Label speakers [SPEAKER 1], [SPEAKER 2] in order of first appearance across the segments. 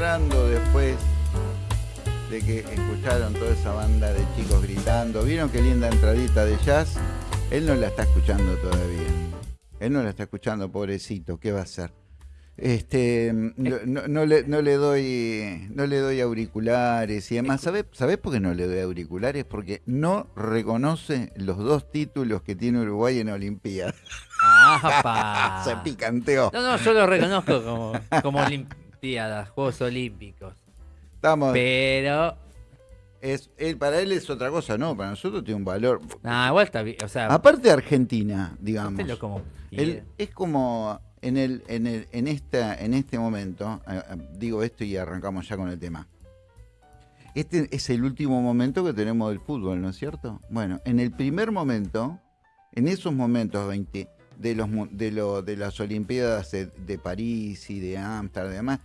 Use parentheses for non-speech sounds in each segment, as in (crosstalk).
[SPEAKER 1] después de que escucharon toda esa banda de chicos gritando. ¿Vieron qué linda entradita de jazz? Él no la está escuchando todavía. Él no la está escuchando, pobrecito. ¿Qué va a hacer? Este, no, le, no, le, doy no le doy auriculares y además, ¿sabes sabe por qué no le doy auriculares? Porque no reconoce los dos títulos que tiene Uruguay en Olimpiadas. (laughs) Se picanteó.
[SPEAKER 2] No, no, yo lo reconozco como, como Olimpiadas, Juegos Olímpicos.
[SPEAKER 1] Estamos.
[SPEAKER 2] Pero.
[SPEAKER 1] Es, para él es otra cosa, ¿no? Para nosotros tiene un valor.
[SPEAKER 2] Ah, igual está bien. O sea,
[SPEAKER 1] Aparte de Argentina, digamos.
[SPEAKER 2] Como
[SPEAKER 1] es como en, el, en, el, en, esta, en este momento, eh, eh, digo esto y arrancamos ya con el tema. Este es el último momento que tenemos del fútbol, ¿no es cierto? Bueno, en el primer momento, en esos momentos 20 de, los, de, lo, de las Olimpiadas de, París y de Ámsterdam y demás,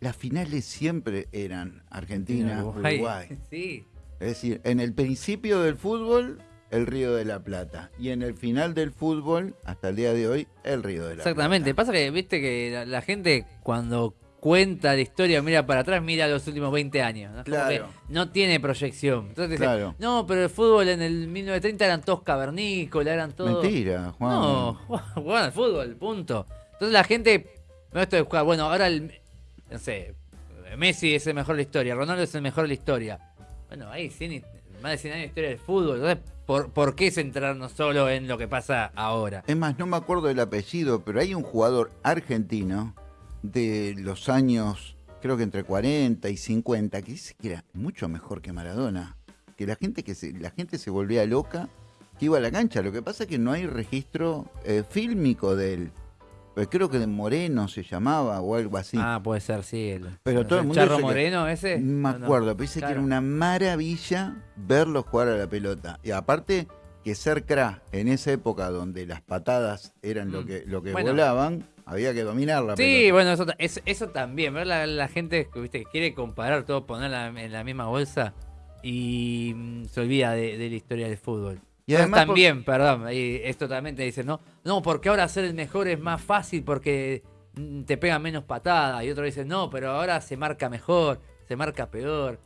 [SPEAKER 1] las finales siempre eran Argentina, Uruguay. (laughs)
[SPEAKER 2] Sí.
[SPEAKER 1] Es decir, en el principio del fútbol el Río de la Plata. Y en el final del fútbol, hasta el día de hoy, el Río de la
[SPEAKER 2] Plata. Exactamente. Pasa que, viste, que la, gente cuando cuenta la historia, mira para atrás, mira los últimos 20 años. ¿no?
[SPEAKER 1] Claro.
[SPEAKER 2] no tiene proyección. Entonces claro. no, pero el fútbol en el 1930 eran todos cavernícolas, eran todos...
[SPEAKER 1] Mentira, Juan.
[SPEAKER 2] No, (laughs) jugaban al fútbol, punto. Entonces la gente... No esto de jugar, bueno, ahora el... No sé, Messi es el mejor de la historia, Ronaldo es el mejor de la historia. Bueno, ahí más de 100 años de historia del fútbol. Entonces, ¿Por, ¿Por, qué centrarnos solo en lo que pasa ahora?
[SPEAKER 1] Es más, no me acuerdo del apellido, pero hay un jugador argentino de los años, creo que entre 40 y 50, que dice que era mucho mejor que Maradona. Que la gente, que se, la gente se volvía loca que iba a la cancha. Lo que pasa es que no hay registro eh, fílmico de él. Pues creo que de Moreno se llamaba o algo así.
[SPEAKER 2] Ah, puede ser, sí.
[SPEAKER 1] pero todo el mundo
[SPEAKER 2] Charro Moreno ese.
[SPEAKER 1] No me acuerdo, pero dice que era una maravilla verlo jugar a la pelota. Y aparte que ser cra en esa época donde las patadas eran lo mm. que, lo que volaban, había que dominar la
[SPEAKER 2] pelota. Sí, bueno, eso, eso, también. Ver la, la gente ¿viste? que quiere comparar todo, ponerla en la misma bolsa y mm, se olvida de la historia del fútbol. Y además también, perdón, y esto también te dicen, no, no, porque ahora ser el mejor es más fácil porque mm, te pega menos patada. Y otro dice, no, pero ahora se marca mejor, se marca peor.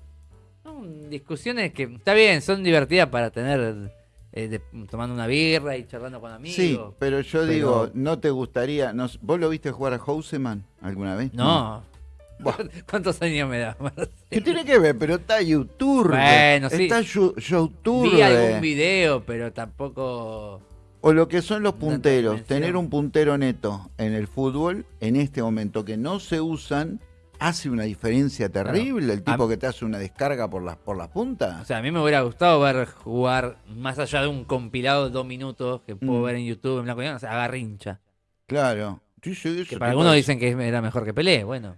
[SPEAKER 2] Son discusiones que está bien, son divertidas para tener eh, tomando una birra y charlando con amigos.
[SPEAKER 1] Sí, pero yo digo, ¿no te gustaría? No, ¿Vos lo viste jugar a Houseman alguna vez?
[SPEAKER 2] no. (laughs) ¿Cuántos años me da?
[SPEAKER 1] ¿Qué tiene que ver? Pero está YouTube.
[SPEAKER 2] Bueno, sí.
[SPEAKER 1] Está YouTube.
[SPEAKER 2] Vi algún video, pero tampoco.
[SPEAKER 1] O lo que son los punteros. Tener un puntero neto en el fútbol, en este momento que no se usan, hace una diferencia terrible. El tipo que te hace una descarga por las, por las puntas.
[SPEAKER 2] O sea, a mí me hubiera gustado ver jugar, más allá de un compilado de dos minutos que puedo mm. ver en YouTube en blanco y o sea, agarrincha.
[SPEAKER 1] Claro.
[SPEAKER 2] que para algunos dicen que era mejor que Pelé, bueno.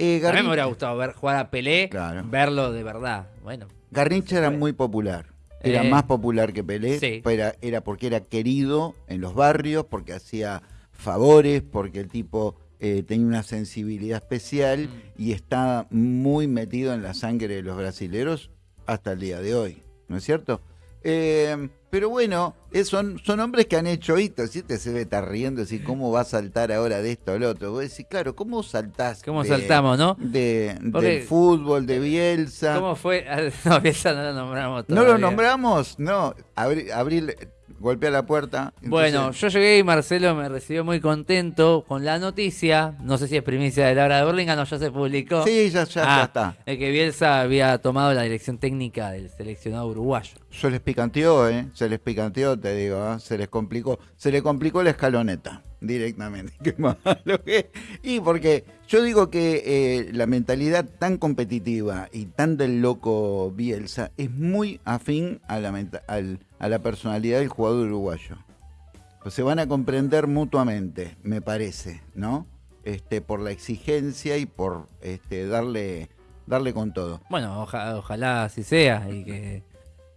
[SPEAKER 2] Eh, a mí me hubiera gustado ver jugar a Pelé, verlo de verdad. Bueno.
[SPEAKER 1] Garrincha era muy popular. Era eh, más popular que Pelé, era, era, porque era querido en los barrios, porque hacía favores, porque el tipo eh, tenía una sensibilidad especial mm. y está muy metido en la sangre de los brasileros hasta el día de hoy, ¿no es cierto? Eh, pero bueno, son, son hombres que han hecho hitos. Si te se ve estar riendo, así, ¿cómo va a saltar ahora de esto lo otro? Vos decís, claro, ¿cómo saltás?
[SPEAKER 2] ¿Cómo saltamos, no?
[SPEAKER 1] De, del fútbol, de Bielsa.
[SPEAKER 2] ¿Cómo fue? (laughs) No, Bielsa no lo nombramos
[SPEAKER 1] ¿No lo nombramos? No. Abril, golpea la puerta.
[SPEAKER 2] Bueno, yo llegué y Marcelo me recibió muy contento con la noticia. No sé si es primicia de la hora de Burlingame, no, ya se publicó.
[SPEAKER 1] Sí, ya, ya,
[SPEAKER 2] ah,
[SPEAKER 1] está.
[SPEAKER 2] El que Bielsa había tomado la dirección técnica del seleccionado uruguayo.
[SPEAKER 1] Se les picanteó, ¿eh? Se les picanteó, te digo, ¿eh? se les complicó. Se le complicó la escaloneta directamente. (laughs) Qué malo que. Y porque yo digo que eh, la mentalidad tan competitiva y tan del loco Bielsa es muy afín a la, a la personalidad del jugador uruguayo. Pues se van a comprender mutuamente, me parece, ¿no? Este, por la exigencia y por este, darle, darle con todo.
[SPEAKER 2] Bueno, ojalá así sea y que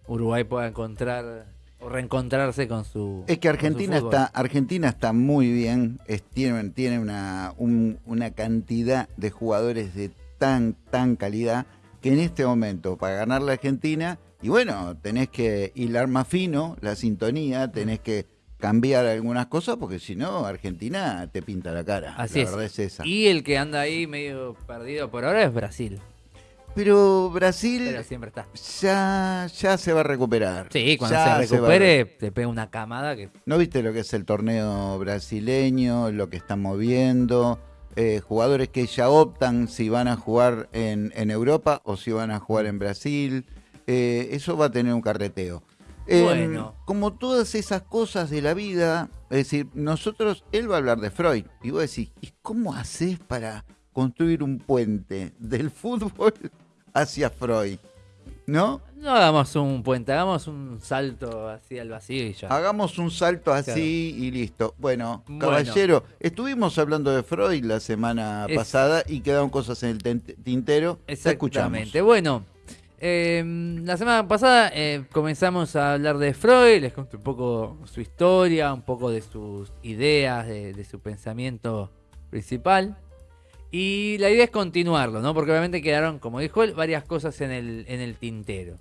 [SPEAKER 2] Uruguay pueda encontrar o reencontrarse con su.
[SPEAKER 1] Es que Argentina está Argentina está muy bien, tiene, tiene una, una cantidad de jugadores de tan, tan calidad que en este momento, para ganar la Argentina, y bueno, tenés que hilar más fino la sintonía, tenés que cambiar algunas cosas porque si no, Argentina te pinta la cara.
[SPEAKER 2] Así la verdad es esa. Y el que anda ahí medio perdido por ahora es Brasil.
[SPEAKER 1] Pero Brasil
[SPEAKER 2] siempre está.
[SPEAKER 1] Ya, ya se va a recuperar.
[SPEAKER 2] Sí, cuando se recupere te pega una camada que...
[SPEAKER 1] ¿No viste lo que es el torneo brasileño, lo que están moviendo? Eh, jugadores que ya optan si van a jugar en, Europa o si van a jugar en Brasil. Eh, eso va a tener un carreteo. Em, bueno. Como todas esas cosas de la vida, es decir, nosotros, él va a hablar de Freud, y vos decís, ¿y cómo haces para construir un puente del (laughs) fútbol hacia Freud? ¿No?
[SPEAKER 2] No hagamos un puente, hagamos un salto así al vacío y ya.
[SPEAKER 1] Hagamos un salto así y listo. Bueno, caballero, estuvimos hablando de Freud la semana pasada y quedaron cosas en el tintero.
[SPEAKER 2] Exactamente. Bueno, em, la semana pasada eh, comenzamos a hablar de Freud, les conté un poco su historia, un poco de sus ideas, de su pensamiento principal. Y la idea es continuarlo, ¿no? Porque obviamente quedaron, como dijo él, varias cosas en el, en el tintero.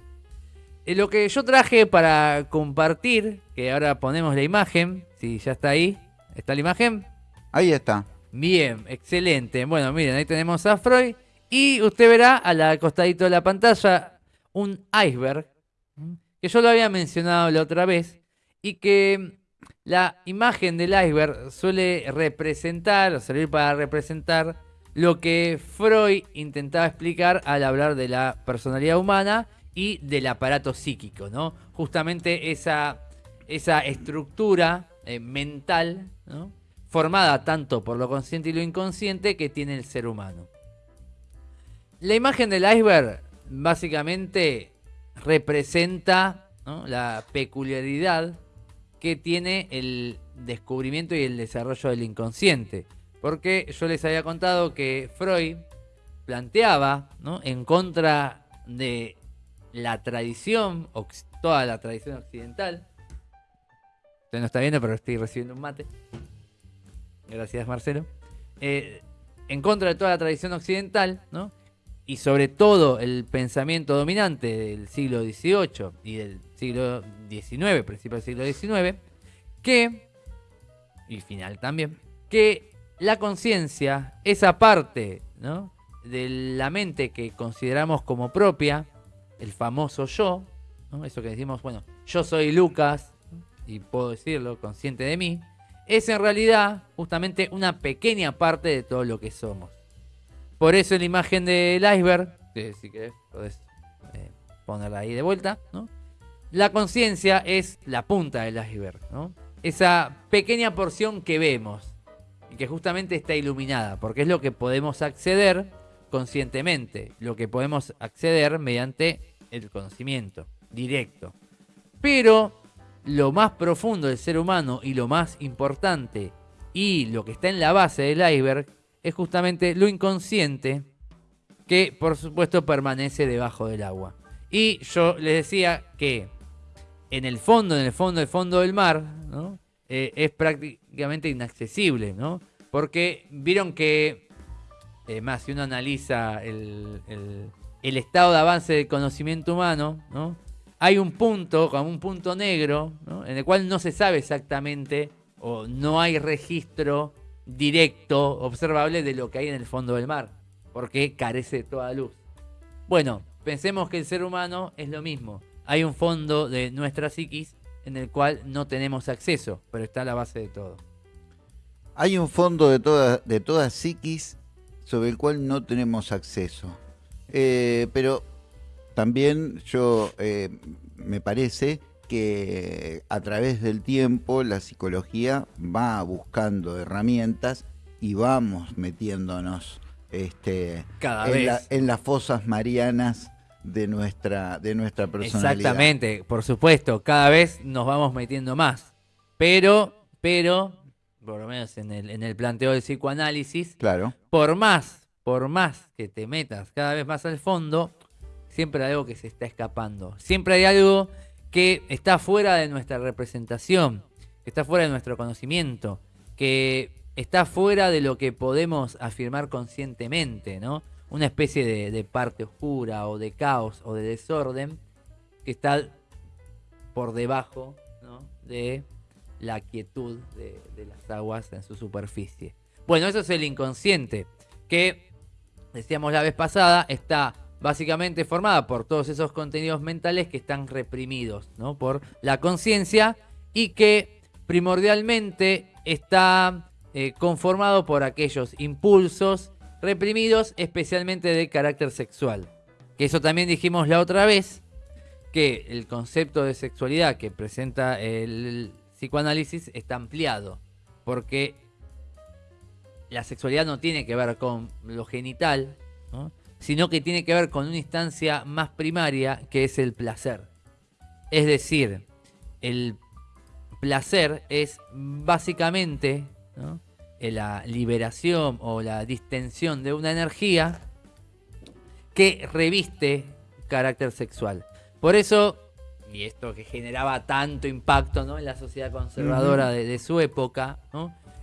[SPEAKER 2] Eh, lo que yo traje para compartir, que ahora ponemos la imagen, si ya está ahí, ¿está la imagen?
[SPEAKER 1] Ahí está.
[SPEAKER 2] Bien, excelente. Bueno, miren, ahí tenemos a Freud. Y usted verá al costadito de la pantalla un iceberg, que yo lo había mencionado la otra vez, y que la imagen del iceberg suele representar, o servir para representar lo que Freud intentaba explicar al hablar de la personalidad humana y del aparato psíquico, ¿no? Justamente esa, estructura eh, mental, formada tanto por lo consciente y lo inconsciente que tiene el ser humano. La imagen del iceberg básicamente representa la peculiaridad que tiene el descubrimiento y el desarrollo del inconsciente. Porque yo les había contado que Freud planteaba. En contra de la tradición, toda la tradición occidental. Usted no está viendo, pero estoy recibiendo un mate. Gracias, Marcelo. Eh, en contra de toda la tradición occidental, ¿no? Y sobre todo el pensamiento dominante del siglo XVIII y del siglo XIX, principio del siglo XIX, que, y final también, que la conciencia, esa parte de la mente que consideramos como propia, el famoso yo, eso que decimos, bueno, yo soy Lucas, y puedo decirlo, consciente de mí, es en realidad justamente una pequeña parte de todo lo que somos. Por eso la imagen del iceberg, si querés, podés eh, ponerla ahí de vuelta, La conciencia es la punta del iceberg, Esa pequeña porción que vemos y que justamente está iluminada, porque es lo que podemos acceder conscientemente, lo que podemos acceder mediante el conocimiento directo. Pero lo más profundo del ser humano y lo más importante y lo que está en la base del iceberg es justamente lo inconsciente que por supuesto permanece debajo del agua. Y yo les decía que en el fondo, en el fondo, el fondo del mar, ¿no? Eh, es prácticamente inaccesible, ¿no? Porque vieron que, eh, más si uno analiza el, estado de avance del conocimiento humano, ¿no? Hay un punto, como un punto negro, en el cual no se sabe exactamente o no hay registro directo, observable de lo que hay en el fondo del mar, porque carece de toda luz. Bueno, pensemos que el ser humano es lo mismo. Hay un fondo de nuestra psiquis en el cual no tenemos acceso, pero está a la base de todo.
[SPEAKER 1] Hay un fondo de toda, de toda psiquis sobre el cual no tenemos acceso. Eh, pero también yo eh, me parece que a través del tiempo la psicología va buscando herramientas y vamos metiéndonos este, en, en las fosas marianas de nuestra, de nuestra personalidad.
[SPEAKER 2] Exactamente, por supuesto, cada vez nos vamos metiendo más. Pero, pero, por lo menos en el, en el planteo del psicoanálisis,
[SPEAKER 1] claro.
[SPEAKER 2] por más, por más que te metas cada vez más al fondo, siempre hay algo que se está escapando. Siempre hay algo que está fuera de nuestra representación, que está fuera de nuestro conocimiento, que está fuera de lo que podemos afirmar conscientemente, ¿no? Una especie de, parte oscura o de caos o de desorden que está por debajo de la quietud de, las aguas en su superficie. Bueno, eso es el inconsciente, que decíamos la vez pasada, está básicamente formada por todos esos contenidos mentales que están reprimidos ¿no? por la conciencia y que primordialmente está eh, conformado por aquellos impulsos reprimidos especialmente de carácter sexual. Que eso también dijimos la otra vez, que el concepto de sexualidad que presenta el psicoanálisis está ampliado, porque la sexualidad no tiene que ver con lo genital, sino que tiene que ver con una instancia más primaria que es el placer. Es decir, el placer es básicamente la liberación o la distensión de una energía que reviste carácter sexual. Por eso, y esto que generaba tanto impacto ¿no? en la sociedad conservadora de, su época,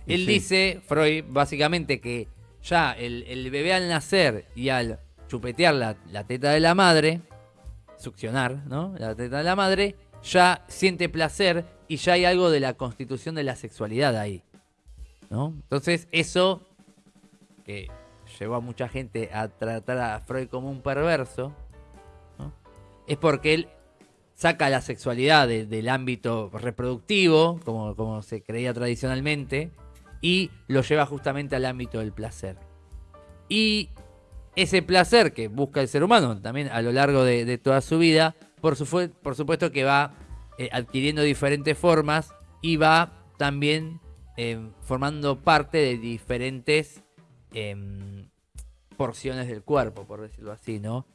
[SPEAKER 2] él dice, Freud, básicamente que ya el, bebé al nacer y al chupetear la, teta de la madre, succionar ¿no? la teta de la madre, ya siente placer y ya hay algo de la constitución de la sexualidad ahí. Entonces eso, que llevó a mucha gente a tratar a Freud como un perverso, es porque él saca la sexualidad del ámbito reproductivo, como, como se creía tradicionalmente, y lo lleva justamente al ámbito del placer. Y ese placer que busca el ser humano también a lo largo de, toda su vida, por, por, supuesto que va eh, adquiriendo diferentes formas y va también em, formando parte de diferentes em, porciones del cuerpo, por decirlo así, ¿no?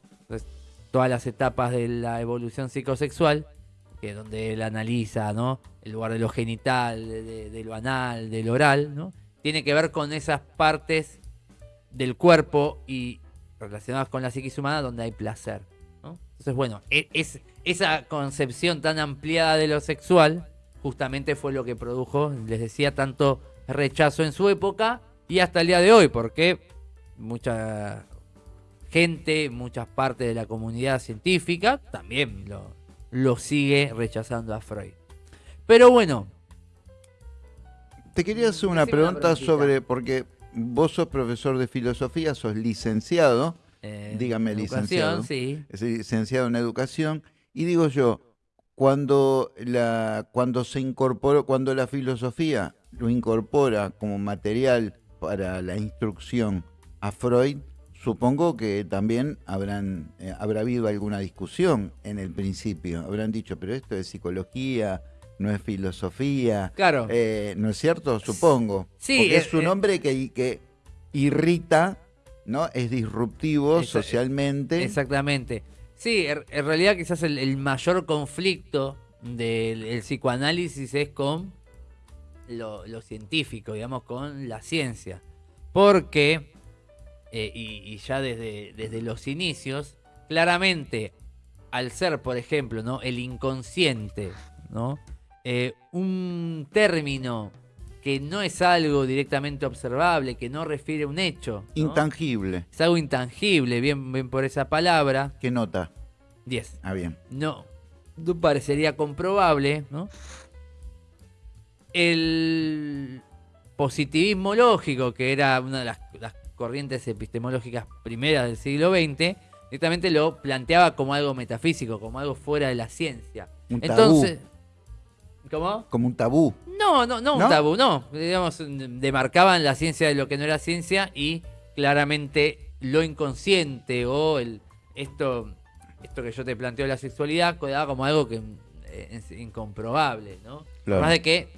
[SPEAKER 2] todas las etapas de la evolución psicosexual, que es donde él analiza, ¿no? El lugar de lo genital, de, lo anal, del oral, ¿no? Tiene que ver con esas partes del cuerpo y relacionadas con la psiquis humana donde hay placer, Entonces, bueno, e, es, esa concepción tan ampliada de lo sexual justamente fue lo que produjo, les decía, tanto rechazo en su época y hasta el día de hoy, porque mucha gente, muchas partes de la comunidad científica también lo, lo sigue rechazando a Freud. Pero bueno.
[SPEAKER 1] Te quería hacer una pregunta sobre, porque vos sos profesor de filosofía, sos licenciado, eh, dígame licenciado, sí. licenciado en educación, y digo yo, cuando la, cuando se incorporó, cuando la filosofía lo incorpora como material para la instrucción a Freud, Supongo que también habrán, eh, habrá habido alguna discusión en el principio. Habrán dicho, pero esto es psicología, no es filosofía.
[SPEAKER 2] Claro.
[SPEAKER 1] Eh, ¿No es cierto? Supongo.
[SPEAKER 2] Sí.
[SPEAKER 1] Porque es un hombre que, que irrita, ¿no? Es disruptivo socialmente.
[SPEAKER 2] Exactamente. Sí, en realidad quizás el, mayor conflicto del psicoanálisis es con lo, lo científico, digamos, con la ciencia. Porque eh, y, ya desde, desde los inicios, claramente, al ser, por ejemplo, ¿no? el inconsciente, ¿no? Eh, un término que no es algo directamente observable, que no refiere a un hecho.
[SPEAKER 1] Intangible.
[SPEAKER 2] Es algo intangible, bien, bien por esa palabra.
[SPEAKER 1] ¿Qué nota?
[SPEAKER 2] 10.
[SPEAKER 1] Ah, bien.
[SPEAKER 2] No, no parecería comprobable, ¿no? El positivismo lógico, que era una de las corrientes epistemológicas primeras del siglo XX, directamente lo planteaba como algo metafísico, como algo fuera de la ciencia.
[SPEAKER 1] Un Entonces,
[SPEAKER 2] ¿cómo?
[SPEAKER 1] Como un tabú.
[SPEAKER 2] No, no, no, un tabú, no. Digamos, demarcaban la ciencia de lo que no era ciencia y claramente lo inconsciente o el esto esto que yo te planteo de la sexualidad quedaba como algo que eh, es incomprobable, ¿no? Más de que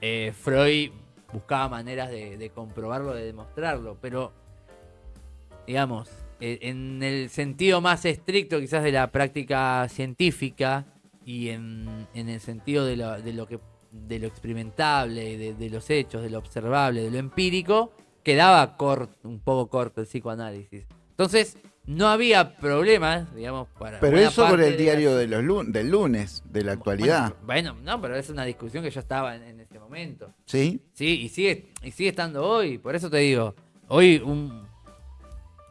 [SPEAKER 2] eh, Freud buscaba maneras de, comprobarlo, de demostrarlo, pero digamos, e, en el sentido más estricto quizás de la práctica científica y en, el sentido de lo, de lo, que de lo experimentable, de, los hechos, de lo observable, de lo empírico, quedaba un poco corto el psicoanálisis. Entonces, no había problemas, digamos, para.
[SPEAKER 1] Pero eso por el diario de los del lunes, de la actualidad.
[SPEAKER 2] Bueno, no, pero es una discusión que ya estaba en, ese momento.
[SPEAKER 1] ¿Sí?
[SPEAKER 2] Sí, y sigue, y sigue estando hoy. Por eso te digo, hoy un,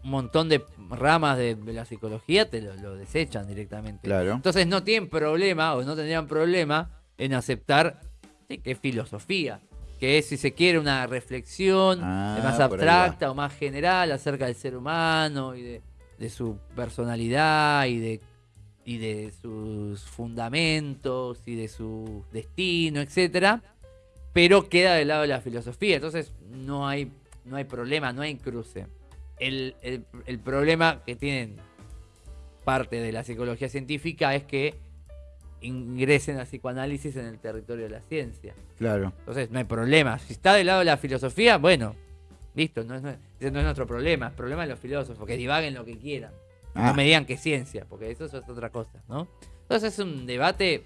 [SPEAKER 2] montón de ramas de, la psicología te lo, desechan directamente.
[SPEAKER 1] Claro.
[SPEAKER 2] Entonces no tienen problema, o no tendrían problema, en aceptar sí, que es filosofía, que es, si se quiere, una reflexión ah, más abstracta o más general acerca del ser humano y de, de su personalidad y de, y de sus fundamentos y de su destino, etcétera, pero queda del lado de la filosofía, entonces no hay, no hay problema, no hay cruce. El, el problema que tienen parte de la psicología científica es que ingresen a psicoanálisis en el territorio de la ciencia.
[SPEAKER 1] Claro.
[SPEAKER 2] Entonces no hay problema. Si está del lado de la filosofía, bueno, listo, no es, no es, nuestro problema. El problema de los filósofos, que divaguen lo que quieran. No ah. me digan que ciencia, porque eso es otra cosa, ¿no? Entonces es un debate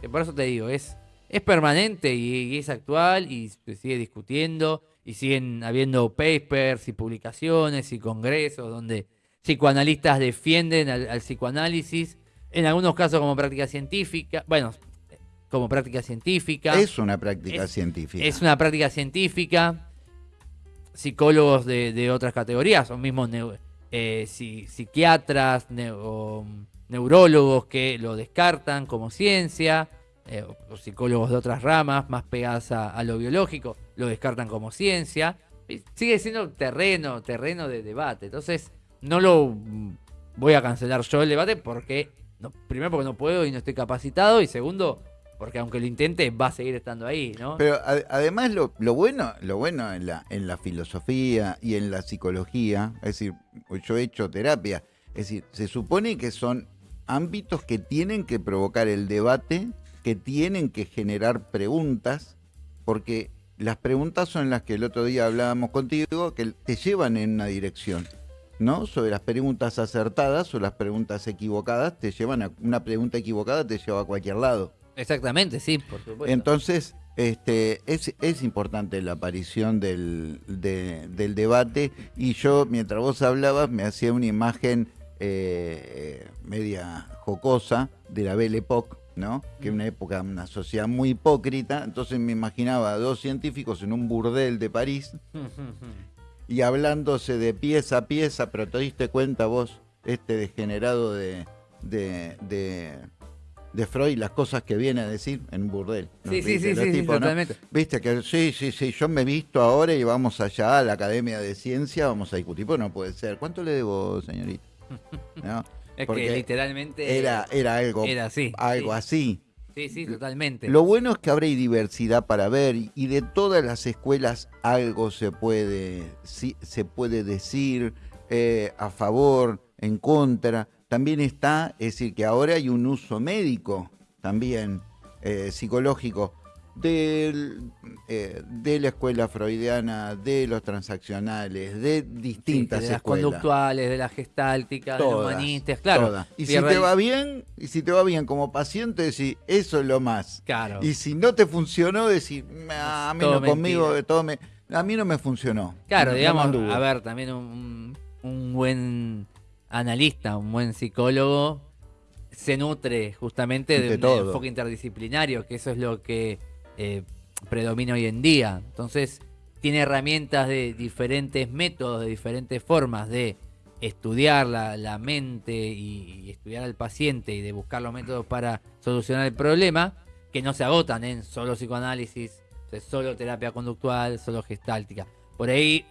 [SPEAKER 2] que por eso te digo, es, es permanente y, es actual y se sigue discutiendo y siguen habiendo papers y publicaciones y congresos donde psicoanalistas defienden al psicoanálisis en algunos casos como práctica científica, bueno, como práctica científica.
[SPEAKER 1] Es una práctica científica.
[SPEAKER 2] Es una práctica científica. Psicólogos de, otras categorías, o mismos eh, psiquiatras o neurólogos que lo descartan como ciencia, eh, o psicólogos de otras ramas más pegadas a, lo biológico, lo descartan como ciencia. Sigue siendo terreno, terreno de debate. Entonces, no lo voy a cancelar yo el debate porque primero porque no puedo y no estoy capacitado y segundo porque aunque lo intente va a seguir estando ahí, ¿no?
[SPEAKER 1] Pero además lo, bueno, lo bueno en la, en la filosofía y en la psicología, es decir, yo he hecho terapia, es decir, se supone que son ámbitos que tienen que provocar el debate, que tienen que generar preguntas, porque las preguntas son las que el otro día hablábamos contigo, que te llevan en una dirección. ¿no? Sobre las preguntas acertadas o las preguntas equivocadas, te llevan a una pregunta equivocada te lleva a cualquier lado.
[SPEAKER 2] Exactamente, sí, por supuesto.
[SPEAKER 1] Entonces, este, es, es importante la aparición del, del debate y yo, mientras vos hablabas, me hacía una imagen eh, media jocosa de la Belle Époque, ¿no? Que es una época, una sociedad muy hipócrita, entonces me imaginaba a dos científicos en un burdel de París y hablándose de pieza a pieza, pero te diste cuenta vos, este degenerado de, de, de, Freud, las cosas que viene a decir en burdel.
[SPEAKER 2] Sí, sí, sí, sí, totalmente.
[SPEAKER 1] Viste que sí, sí, sí, yo me he visto ahora y vamos allá a la Academia de Ciencia, vamos a discutir, pues no puede ser. ¿Cuánto le debo, señorita?
[SPEAKER 2] Es que literalmente
[SPEAKER 1] era, era algo, era así, algo así.
[SPEAKER 2] Sí, sí, totalmente.
[SPEAKER 1] Lo bueno es que habrá diversidad para ver y de todas las escuelas algo se puede, se puede decir eh, a favor, en contra. También está, es decir, que ahora hay un uso médico también eh, psicológico del, eh, de la escuela freudiana, de los transaccionales, de distintas
[SPEAKER 2] de las conductuales, de las gestálticas, de los humanistas, claro.
[SPEAKER 1] Y si te va bien, y si te va bien como paciente, decir, eso es lo más.
[SPEAKER 2] Claro.
[SPEAKER 1] Y si no te funcionó, decir, a mí no conmigo, todo me, a mí no me funcionó.
[SPEAKER 2] Claro, digamos, a ver, también un, un buen analista, un buen psicólogo se nutre justamente de, un enfoque interdisciplinario, que eso es lo que eh, predomina hoy en día. Entonces, tiene herramientas de diferentes métodos, de diferentes formas de estudiar la, mente y, estudiar al paciente y de buscar los métodos para solucionar el problema, que no se agotan en solo psicoanálisis, solo terapia conductual, solo gestáltica. Por ahí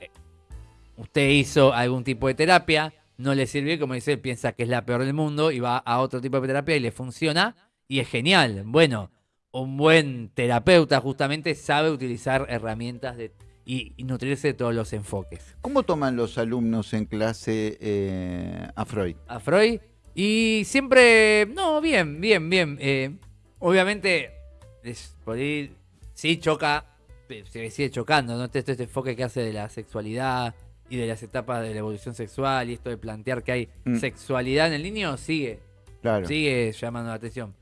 [SPEAKER 2] usted hizo algún tipo de terapia, no le sirve, como dice, piensa que es la peor del mundo y va a otro tipo de terapia y le funciona y es genial. Bueno, un buen terapeuta justamente sabe utilizar herramientas de, y, nutrirse de todos los enfoques.
[SPEAKER 1] ¿Cómo toman los alumnos en clase eh, a Freud?
[SPEAKER 2] A Freud. Y siempre, no, bien, bien, bien. Eh, obviamente, por ahí sí choca, se sigue chocando, ¿no? Este, este, enfoque que hace de la sexualidad y de las etapas de la evolución sexual y esto de plantear que hay mm. sexualidad en el niño sigue, claro. sigue llamando la atención.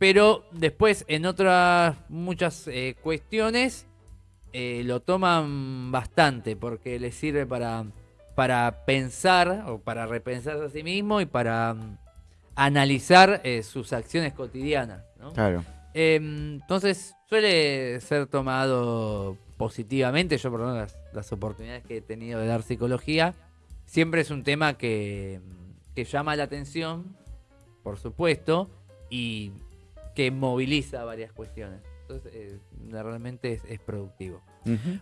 [SPEAKER 2] Pero después en otras muchas eh, cuestiones eh, lo toman bastante porque les sirve para, para pensar o para repensar a sí mismo y para mm, analizar eh, sus acciones cotidianas.
[SPEAKER 1] Claro.
[SPEAKER 2] Em, entonces suele ser tomado positivamente. Yo por menos las, oportunidades que he tenido de dar psicología, siempre es un tema que, que llama la atención, por supuesto, y que moviliza varias cuestiones. Entonces, eh, realmente es, productivo.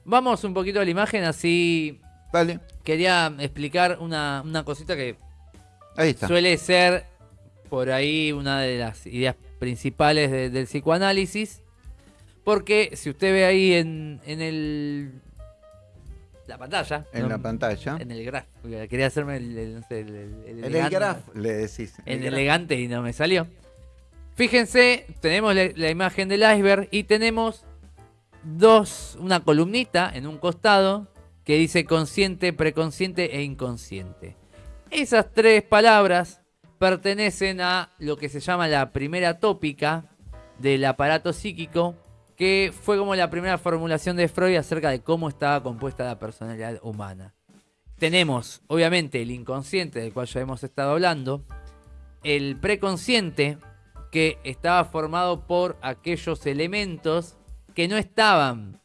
[SPEAKER 2] Vamos un poquito a la imagen, así.
[SPEAKER 1] Vale.
[SPEAKER 2] Quería explicar una, cosita que suele ser por ahí una de las ideas principales del psicoanálisis. Porque si usted ve ahí en, en el la pantalla.
[SPEAKER 1] En la pantalla.
[SPEAKER 2] En el graf. Quería hacerme el, el, el,
[SPEAKER 1] el, el graf, le decís.
[SPEAKER 2] En elegante y no me salió. Fíjense, tenemos la, imagen del iceberg y tenemos dos, una columnita en un costado que dice consciente, preconsciente e inconsciente. Esas tres palabras pertenecen a lo que se llama la primera tópica del aparato psíquico que fue como la primera formulación de Freud acerca de cómo estaba compuesta la personalidad humana. Tenemos, obviamente, el inconsciente del cual ya hemos estado hablando, el preconsciente, que estaba formado por aquellos elementos que no estaban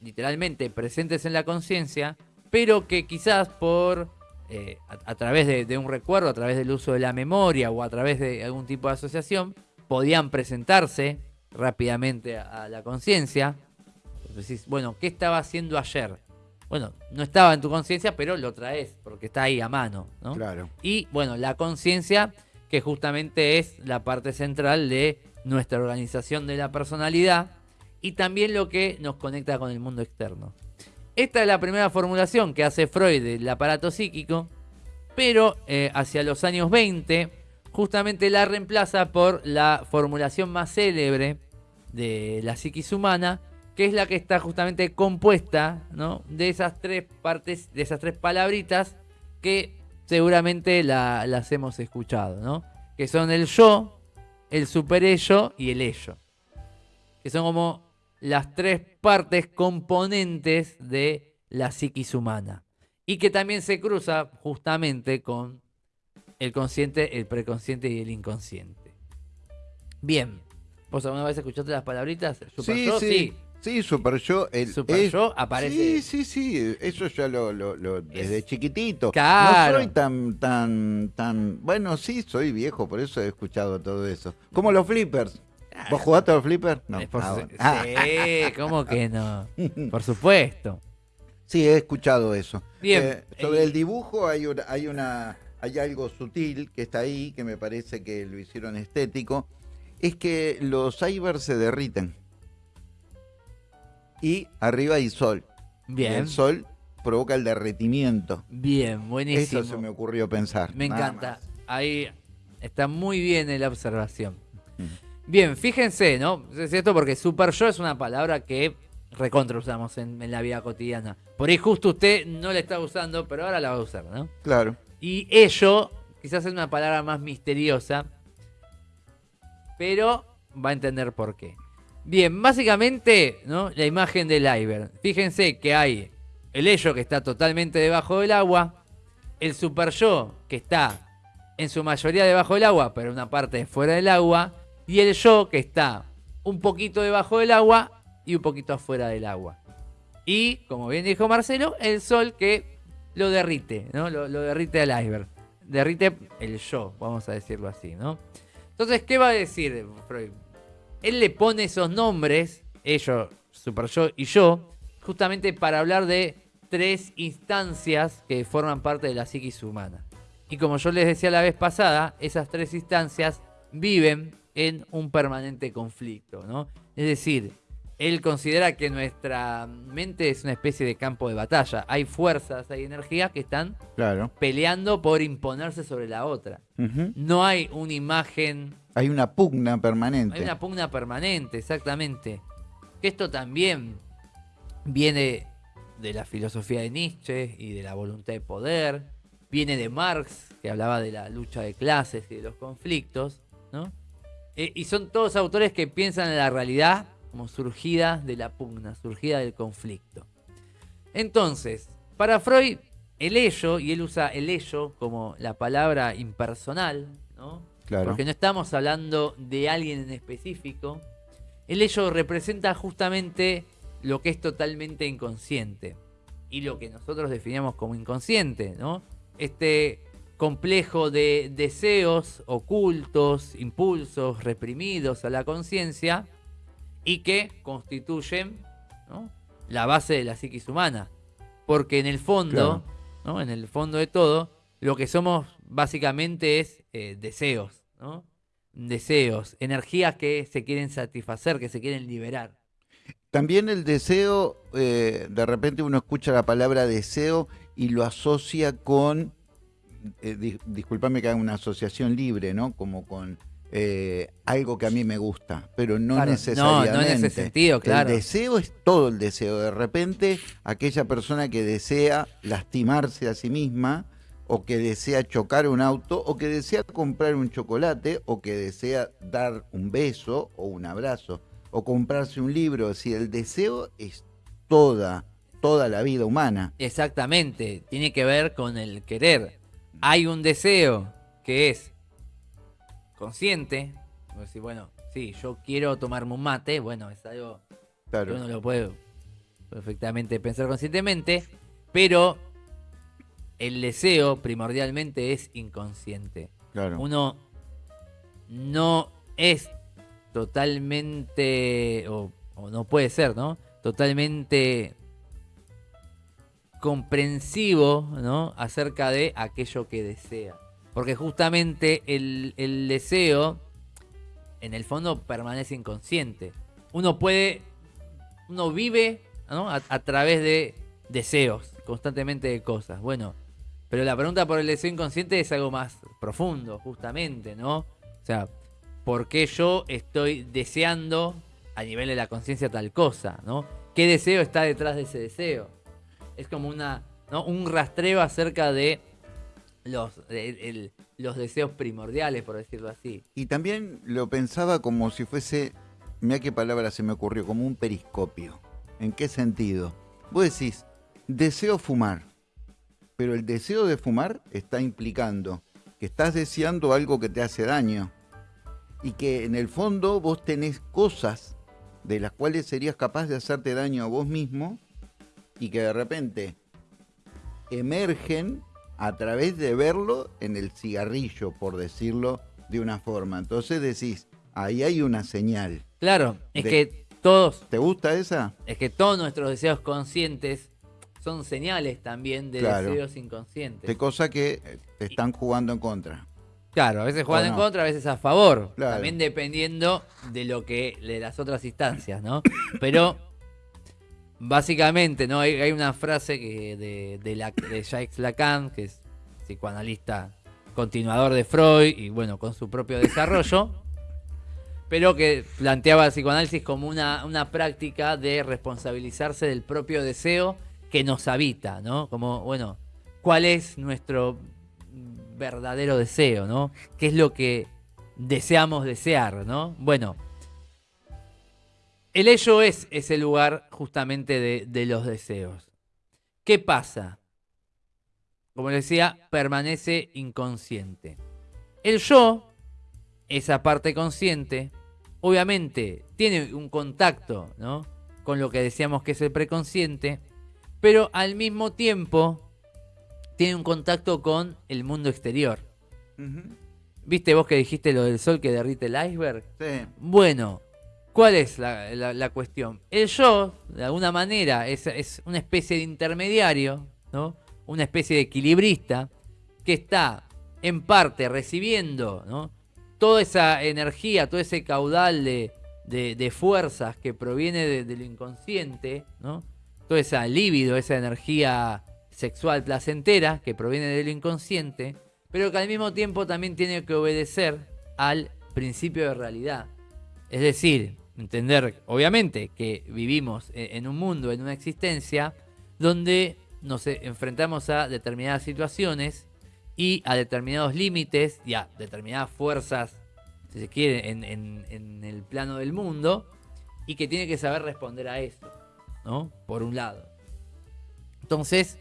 [SPEAKER 2] literalmente presentes en la conciencia, pero que quizás por eh, a, través de, de, un recuerdo, a través del uso de la memoria o a través de algún tipo de asociación, podían presentarse rápidamente a, la conciencia. Decís, bueno, ¿qué estaba haciendo ayer? Bueno, no estaba en tu conciencia, pero lo traes porque está ahí a mano, ¿no?
[SPEAKER 1] Claro.
[SPEAKER 2] Y bueno, la conciencia, que justamente es la parte central de nuestra organización de la personalidad y también lo que nos conecta con el mundo externo. Esta es la primera formulación que hace Freud del aparato psíquico, pero eh, hacia los años 20 justamente la reemplaza por la formulación más célebre de la psiquis humana, que es la que está justamente compuesta ¿no? de esas tres partes, de esas tres palabritas que seguramente las hemos escuchado, ¿no? que son el yo, el superello y el ello, que son como las tres partes componentes de la psiquis humana y que también se cruza justamente con el consciente, el preconsciente y el inconsciente. Bien, ¿Vos alguna vez escuchaste las palabritas?
[SPEAKER 1] Super sí, yo, sí. sí. Super Yo.
[SPEAKER 2] El, super aparece.
[SPEAKER 1] Sí, sí, sí. Eso ya lo, lo, desde chiquitito. Claro. No soy tan, tan, tan. Bueno, sí, soy viejo, por eso he escuchado todo eso. Como los flippers. ¿Vos jugaste a los flippers?
[SPEAKER 2] No. Ah, sí, (laughs) ¿cómo que no? (laughs) Por supuesto.
[SPEAKER 1] Sí, he escuchado eso. Bien. Eh, sobre el dibujo hay hay una. Hay algo sutil que está ahí, que me parece que lo hicieron estético es que los icebergs se derriten. Y arriba hay sol. Bien. el sol provoca el derretimiento.
[SPEAKER 2] Bien, buenísimo.
[SPEAKER 1] Eso se me ocurrió pensar.
[SPEAKER 2] Me encanta. Ahí está muy bien en la observación. Bien, fíjense, ¿no? Es cierto porque super yo es una palabra que recontra usamos en, en, la vida cotidiana. Por ahí justo usted no la está usando, pero ahora la va a usar, ¿no?
[SPEAKER 1] Claro.
[SPEAKER 2] Y ello quizás es una palabra más misteriosa pero va a entender por qué. Bien, básicamente, ¿no? La imagen del iceberg. Fíjense que hay el ello que está totalmente debajo del agua, el super yo que está en su mayoría debajo del agua, pero una parte fuera del agua, y el yo que está un poquito debajo del agua y un poquito afuera del agua. Y, como bien dijo Marcelo, el sol que lo derrite, ¿no? Lo, derrite al iceberg. Derrite el yo, vamos a decirlo así, ¿no? Entonces, ¿qué va a decir Freud? Él le pone esos nombres, ellos, super yo y yo, justamente para hablar de tres instancias que forman parte de la psiquis humana. Y como yo les decía la vez pasada, esas tres instancias viven en un permanente conflicto, ¿no? Es decir, él considera que nuestra mente es una especie de campo de batalla. Hay fuerzas, hay energías que están peleando por imponerse sobre la otra. No hay una imagen.
[SPEAKER 1] Hay una pugna permanente.
[SPEAKER 2] Hay una pugna permanente, exactamente. Que esto también viene de la filosofía de Nietzsche y de la voluntad de poder. Viene de Marx, que hablaba de la lucha de clases y de los conflictos. ¿no? Eh, y son todos autores que piensan en la realidad como surgida de la pugna, surgida del conflicto. Entonces, para Freud, el ello, y él usa el ello como la palabra impersonal, ¿no? Claro. Porque no estamos hablando de alguien en específico. El ello representa justamente lo que es totalmente inconsciente y lo que nosotros definimos como inconsciente, ¿no? Este complejo de deseos ocultos, impulsos reprimidos a la conciencia y que constituyen la base de la psiquis humana. Porque en el fondo, ¿no? en el fondo de todo, lo que somos básicamente es eh, deseos, ¿no? Deseos, energías que se quieren satisfacer, que se quieren liberar.
[SPEAKER 1] También el deseo, eh, de repente uno escucha la palabra deseo y lo asocia con, eh, discúlpame que haga una asociación libre, ¿no? Como con eh, algo que a mí me gusta, pero no necesariamente. No, no en ese
[SPEAKER 2] sentido, claro.
[SPEAKER 1] El deseo es todo el deseo. De repente, aquella persona que desea lastimarse a sí misma, o que desea chocar un auto, o que desea comprar un chocolate, o que desea dar un beso o un abrazo, o comprarse un libro. Si el deseo es toda, toda la vida humana.
[SPEAKER 2] Exactamente, tiene que ver con el querer. Hay un deseo que es consciente, decir, bueno, sí, yo quiero tomarme un mate, bueno, es algo que uno lo puede perfectamente pensar conscientemente, pero el deseo primordialmente es inconsciente. Uno no es totalmente, o, o, no puede ser, ¿no? Totalmente comprensivo, ¿no? Acerca de aquello que desea. Porque justamente el, deseo, en el fondo, permanece inconsciente. Uno puede, uno vive a, través de deseos, constantemente de cosas. Bueno, pero la pregunta por el deseo inconsciente es algo más profundo, justamente, ¿no? O sea, ¿por qué yo estoy deseando a nivel de la conciencia tal cosa, ¿no? ¿Qué deseo está detrás de ese deseo? Es como una, ¿no? un rastreo acerca de los, los deseos primordiales, por decirlo así.
[SPEAKER 1] Y también lo pensaba como si fuese, mira qué palabra se me ocurrió, como un periscopio. ¿En qué sentido? Vos decís, deseo fumar, pero el deseo de fumar está implicando que estás deseando algo que te hace daño y que en el fondo vos tenés cosas de las cuales serías capaz de hacerte daño a vos mismo y que de repente emergen a través de verlo en el cigarrillo, por decirlo de una forma. Entonces decís, ahí hay una señal.
[SPEAKER 2] Claro, es que todos...
[SPEAKER 1] ¿Te gusta esa?
[SPEAKER 2] Es que todos nuestros deseos conscientes son señales también de deseos inconscientes.
[SPEAKER 1] De cosas que eh, te están jugando en contra.
[SPEAKER 2] Claro, a veces juegan en contra, a veces a favor. También dependiendo de lo que de las otras instancias, ¿no? (coughs) Pero Básicamente, ¿no? Hay, una frase que de, la, de Jacques Lacan, que es psicoanalista continuador de Freud y bueno, con su propio desarrollo, pero que planteaba el psicoanálisis como una, una práctica de responsabilizarse del propio deseo que nos habita, ¿no? Como, bueno, ¿cuál es nuestro verdadero deseo, ¿no? ¿Qué es lo que deseamos desear, ¿no? Bueno, el ello es ese lugar justamente de, los deseos. ¿Qué pasa? Como les decía, permanece inconsciente. El yo, esa parte consciente, obviamente tiene un contacto ¿no? con lo que decíamos que es el preconsciente, pero al mismo tiempo tiene un contacto con el mundo exterior. ¿Viste vos que dijiste lo del sol que derrite el iceberg?
[SPEAKER 1] Sí.
[SPEAKER 2] Bueno, ¿Cuál es la, cuestión? El yo, de alguna manera, es, una especie de intermediario, ¿no? una especie de equilibrista, que está en parte recibiendo ¿no? toda esa energía, todo ese caudal de, fuerzas que proviene del inconsciente, ¿no? toda esa libido, esa energía sexual placentera que proviene del inconsciente, pero que al mismo tiempo también tiene que obedecer al principio de realidad. Es decir, entender, obviamente, que vivimos e-, en un mundo, en una existencia, donde nos e-, enfrentamos a determinadas situaciones y a determinados límites y a determinadas fuerzas, si se quiere, en, el plano del mundo, y que tiene que saber responder a eso, ¿no? Por un lado. Entonces,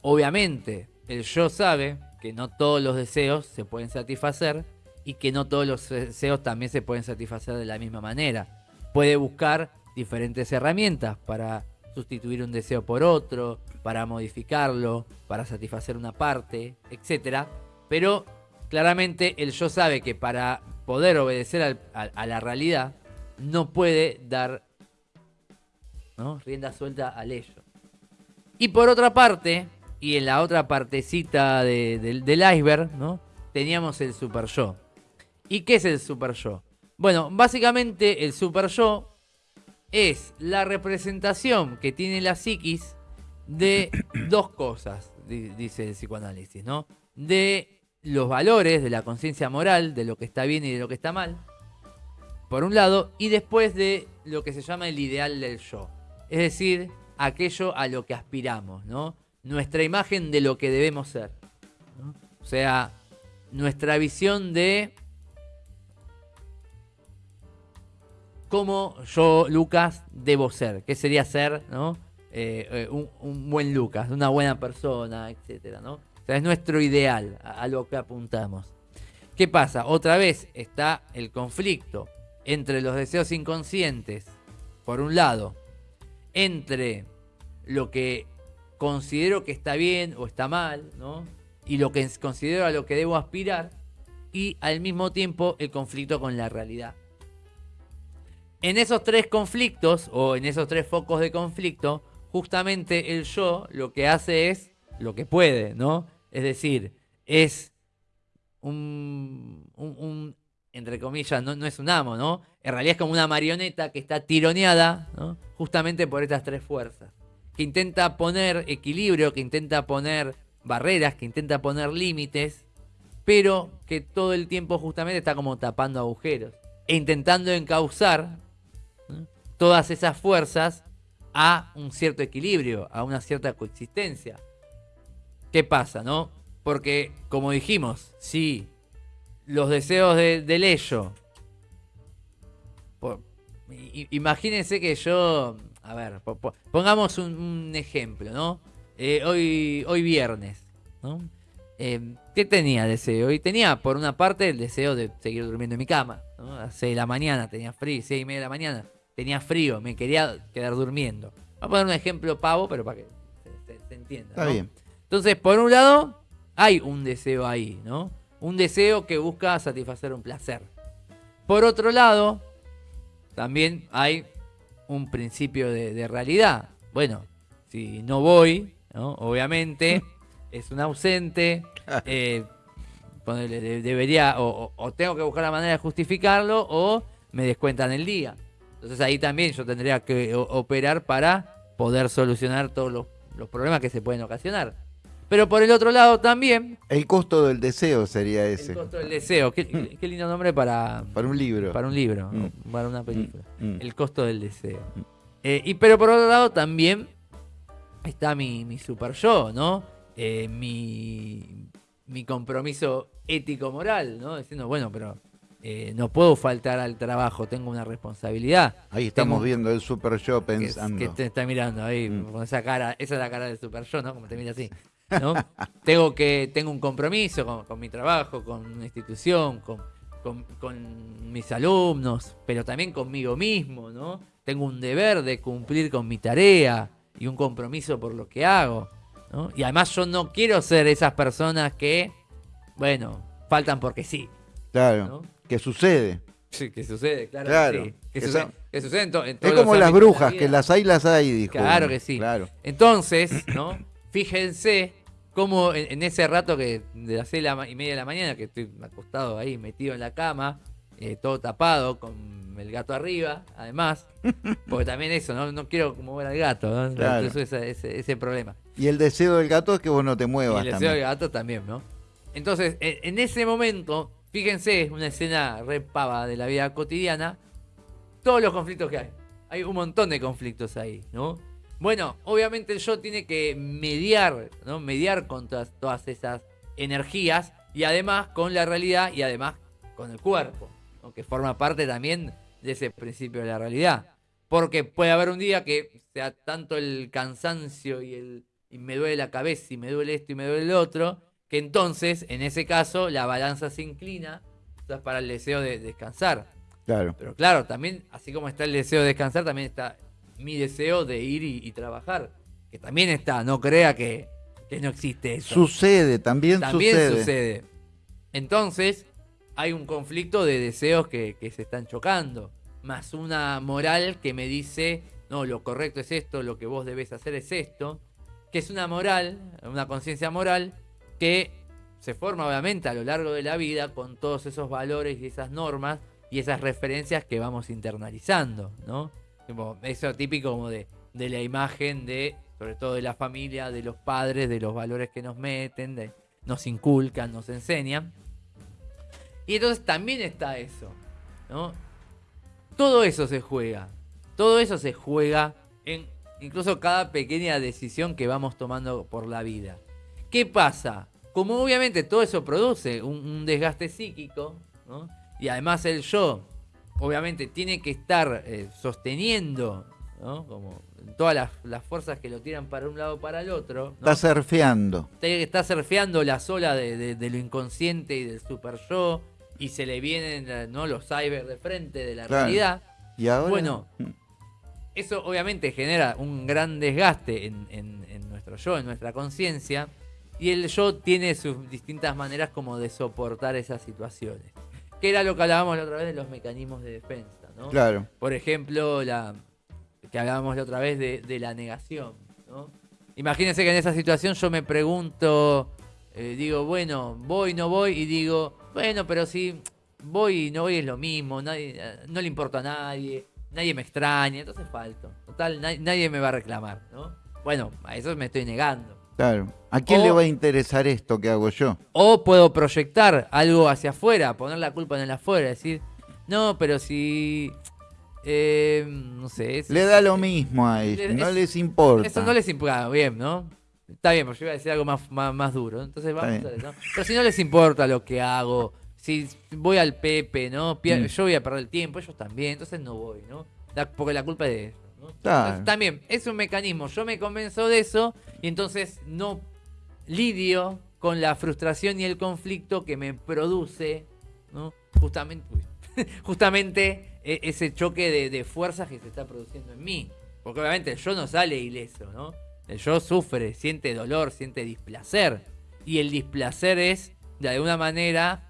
[SPEAKER 2] obviamente, el yo sabe que no todos los deseos se pueden satisfacer, y que no todos los deseos también se pueden satisfacer de la misma manera. Puede buscar diferentes herramientas para sustituir un deseo por otro, para modificarlo, para satisfacer una parte, etc. Pero claramente el yo sabe que para poder obedecer a, la realidad, no puede dar rienda suelta al ello. Y por otra parte, y en la otra partecita del iceberg, ¿no? teníamos el super yo. ¿Y qué es el super yo? Bueno, básicamente el super yo es la representación que tiene la psiquis de (coughs) dos cosas, dice el psicoanálisis, ¿no? De los valores, de la conciencia moral, de lo que está bien y de lo que está mal, por un lado, y después de lo que se llama el ideal del yo. Es decir, aquello a lo que aspiramos, ¿no? Nuestra imagen de lo que debemos ser. O sea, nuestra visión de cómo yo, Lucas, debo ser. ¿Qué sería ser, ¿no? Eh, eh, un, buen Lucas, una buena persona, etcétera, ¿no? O sea, es nuestro ideal, a, lo que apuntamos. ¿Qué pasa? Otra vez está el conflicto entre los deseos inconscientes, por un lado, entre lo que considero que está bien o está mal, ¿no? Y lo que considero a lo que debo aspirar, y al mismo tiempo el conflicto con la realidad. En esos tres conflictos, o en esos tres focos de conflicto, justamente el yo lo que hace es lo que puede, ¿no? Es decir, es un, un, entre comillas, no, no, es un amo, ¿no? En realidad es como una marioneta que está tironeada, ¿no? Justamente por estas tres fuerzas. Que intenta poner equilibrio, que intenta poner barreras, que intenta poner límites, pero que todo el tiempo justamente está como tapando agujeros. E intentando encauzar todas esas fuerzas a un cierto equilibrio, a una cierta coexistencia. ¿Qué pasa, no? Porque, como dijimos, si los deseos de, del ello. imagínense que yo. A ver, pongamos un, ejemplo, ¿no? Eh, hoy, hoy viernes, ¿no? Eh, ¿Qué tenía deseo? Y tenía, por una parte, el deseo de seguir durmiendo en mi cama. ¿no? A 6 de la mañana tenía frío, 6 y media de la mañana tenía frío, me quería quedar durmiendo. Voy a poner un ejemplo pavo, pero para que se, entienda.
[SPEAKER 1] Está bien.
[SPEAKER 2] Entonces, por un lado, hay un deseo ahí, ¿no? Un deseo que busca satisfacer un placer. Por otro lado, también hay un principio de, realidad. Bueno, si no voy, ¿no? obviamente, (laughs) es un ausente. Eh, debería, o, o, tengo que buscar la manera de justificarlo, o me descuentan el día. Entonces ahí también yo tendría que operar para poder solucionar todos los, problemas que se pueden ocasionar. Pero por el otro lado también...
[SPEAKER 1] El costo del deseo sería ese.
[SPEAKER 2] El costo del deseo. Qué, lindo nombre para...
[SPEAKER 1] Para un libro.
[SPEAKER 2] Para un libro, mm. para una película. Mm, mm. El costo del deseo. Eh, y pero por otro lado también está mi, mi super yo, ¿no? Eh, mi, mi compromiso ético-moral, ¿no? Diciendo, bueno, pero eh, no puedo faltar al trabajo, tengo una responsabilidad.
[SPEAKER 1] Ahí estamos viendo el Super Show pensando.
[SPEAKER 2] Que, te está mirando ahí, mm. con esa cara, esa es la cara del Super Show, ¿no? Como te mira así. ¿no? (laughs) tengo que tengo un compromiso con, mi trabajo, con una institución, con, con, mis alumnos, pero también conmigo mismo, ¿no? Tengo un deber de cumplir con mi tarea y un compromiso por lo que hago, ¿no? Y además yo no quiero ser esas personas que, bueno, faltan porque sí.
[SPEAKER 1] Claro que sucede.
[SPEAKER 2] Sí, que sucede, claro. claro que, sucede,
[SPEAKER 1] Es como las brujas, que las hay, las hay, dijo.
[SPEAKER 2] Claro que sí. Claro. Entonces, ¿no? Fíjense cómo en, ese rato que de las seis y media de la mañana, que estoy acostado ahí, metido en la cama, eh, todo tapado, con el gato arriba, además, (laughs) porque también eso, no, no quiero mover al gato, ¿no? Claro. ese, ese, problema.
[SPEAKER 1] Y el deseo del gato es que vos no te muevas.
[SPEAKER 2] Y el deseo del gato también, ¿no? Entonces, en ese momento, Fíjense, una escena re pava de la vida cotidiana. Todos los conflictos que hay. Hay un montón de conflictos ahí, ¿no? Bueno, obviamente el yo tiene que mediar, ¿no? Mediar con todas, esas energías y además con la realidad y además con el cuerpo, que forma parte también de ese principio de la realidad. Porque puede haber un día que sea tanto el cansancio y el y me duele la cabeza y me duele esto y me duele el otro, que entonces, en ese caso, la balanza se inclina para el deseo de descansar.
[SPEAKER 1] Claro.
[SPEAKER 2] Pero claro, también, así como está el deseo de descansar, también está mi deseo de ir y, trabajar. Que también está, no crea que, no existe eso.
[SPEAKER 1] Sucede, también,
[SPEAKER 2] también sucede. Entonces, hay un conflicto de deseos que, se están chocando. más una moral que me dice, no, lo correcto es esto, lo que vos debes hacer es esto, que es una moral, una conciencia moral que se forma obviamente a lo largo de la vida con todos esos valores y esas normas y esas referencias que vamos internalizando, ¿no? eso típico como de, de la imagen de, sobre todo de la familia, de los padres, de los valores que nos meten, nos inculcan, nos enseñan. Y entonces también está eso, ¿no? Todo eso se juega. Todo eso se juega en incluso cada pequeña decisión que vamos tomando por la vida. ¿Qué pasa? Como obviamente todo eso produce un, desgaste psíquico, ¿no? y además el yo, obviamente, tiene que estar eh, sosteniendo, ¿no? Como todas las, fuerzas que lo tiran para un lado o para el otro.
[SPEAKER 1] Está surfeando.
[SPEAKER 2] Está surfeando la sola de, lo inconsciente y del super yo, y se le vienen ¿no? los cyber de frente de la realidad.
[SPEAKER 1] Y ahora.
[SPEAKER 2] Bueno, mm. eso obviamente genera un gran desgaste en, nuestro yo, en nuestra conciencia. Y el yo tiene sus distintas maneras como de soportar esas situaciones. Que era lo que hablábamos la otra vez de los mecanismos de defensa, ¿no?
[SPEAKER 1] Claro.
[SPEAKER 2] Por ejemplo, la que hablábamos la otra vez de, la negación, ¿no? Imagínense que en esa situación yo me pregunto, eh, digo, bueno, voy, no voy, y digo, bueno, pero si voy y no voy es lo mismo, nadie, no le importa a nadie, nadie me extraña, entonces falto. Total, nadie, me va a reclamar, ¿no? Bueno, a eso me estoy negando.
[SPEAKER 1] Claro. ¿A quién le va a interesar esto que hago yo?
[SPEAKER 2] O puedo proyectar algo hacia afuera, poner la culpa en el afuera, decir, no, pero si. Eh, no sé.
[SPEAKER 1] le da lo mismo a ellos, no les importa.
[SPEAKER 2] Eso no les importa, bien, ¿no? Está bien, porque yo iba a decir algo más, más, duro. Entonces vamos a ver, ¿no? Pero si no les importa lo que hago, si voy al Pepe, ¿no? Mm. Yo voy a perder el tiempo, ellos también, entonces no voy, ¿no? porque la culpa es de ellos. ¿No? también, es un mecanismo. Yo me convenzo de eso y entonces no lidio con la frustración y el conflicto que me produce, ¿no? Justamente, (laughs) justamente e, ese choque de, de fuerzas que se está produciendo en mí. Porque obviamente yo no sale ileso, ¿no? El yo sufre, siente dolor, siente displacer. Y el displacer es, de alguna manera,